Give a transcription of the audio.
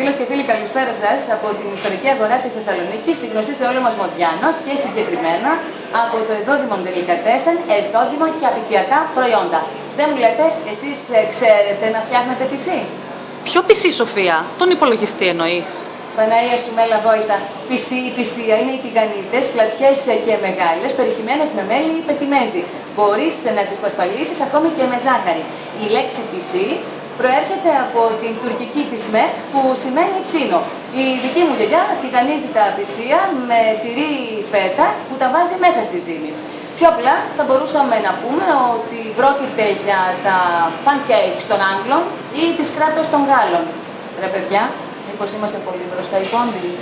Φίλες και φίλοι, καλησπέρα σας από την ιστορική αγορά της Θεσσαλονίκης, τη γνωστή σε όλο μας Μοδιάνο και συγκεκριμένα από το Εδόδημο Τελικατέσεν, Εδόδημα και Απικιακά προϊόντα. Δεν μου λέτε, εσείς ξέρετε να φτιάχνετε PC. Ποιο PC, Σοφία, τον υπολογιστή εννοείς; Παναία σου μέλα βόηθα. PC, η πισία είναι οι τηγανίτες, πλατιές και μεγάλες, περιχυμένες με μέλι ή πετιμέζι. Μπορείς να τις πασπαλίσεις ακόμη και με ζάχαρη. Η λέξη PC προέρχεται από την τουρκική πισμέ που σημαίνει ψήνο. Η δική μου γιαγιά τηγανίζει τα πισία με τυρί φέτα που τα βάζει μέσα στη ζύμη. Πιο απλά θα μπορούσαμε να πούμε ότι πρόκειται για τα pancakes των Άγγλων ή τις κράτες των Γάλλων. Ρε παιδιά, μήπως είμαστε πολύ μπροστά οι πόντιοι.